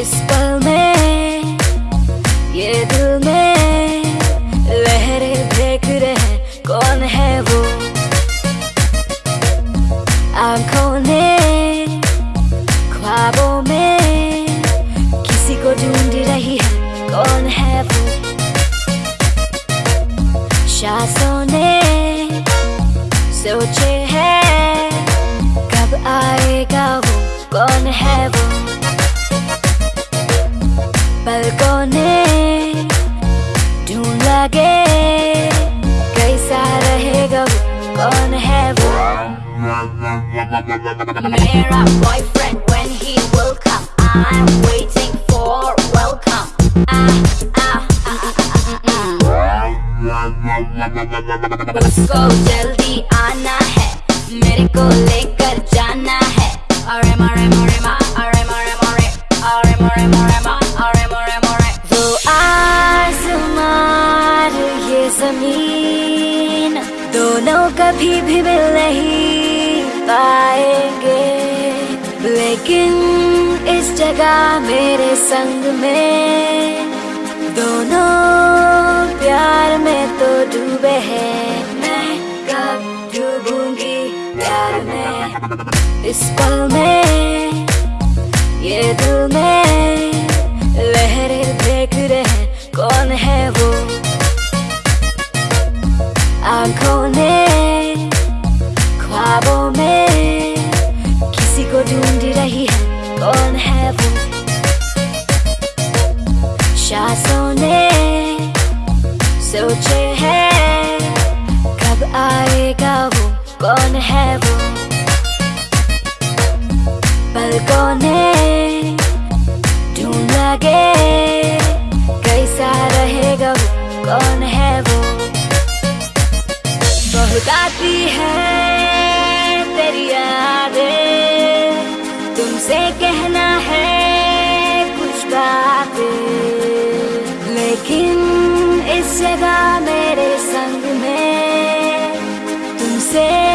इस पल में, ये दिल में लहरें देख रहे कौन है वो? आँखों ने ख्वाबों में किसी को ढूंढ रही है, कौन है वो? शासों ने सोचे है, कब आएगा वो, कौन है वो? पलकों ने ढूंढ लगे कैसा रहेगा वो कौन है वो मेरा boyfriend waiting for welcome ah, ah, ah, ah, ah, ah. उसको जल्दी आना है मेरे को लेकर ज़मीन दोनों कभी भी मिल नहीं पाएँगे। लेकिन इस जगह मेरे संग में दोनों प्यार में तो डूबे हैं। मैं कब डूबूँगी प्यार में? इस पल में, ये दिल में लहरें देख रहे कौन है वो? सोचे है, कब आएगा वो, कौन है वो? पलकों ने ढूंढ लगे, कैसा रहेगा वो, कौन है वो? बहुत आती है तेरी यादें, तुमसे जगह मेरे संग में तुमसे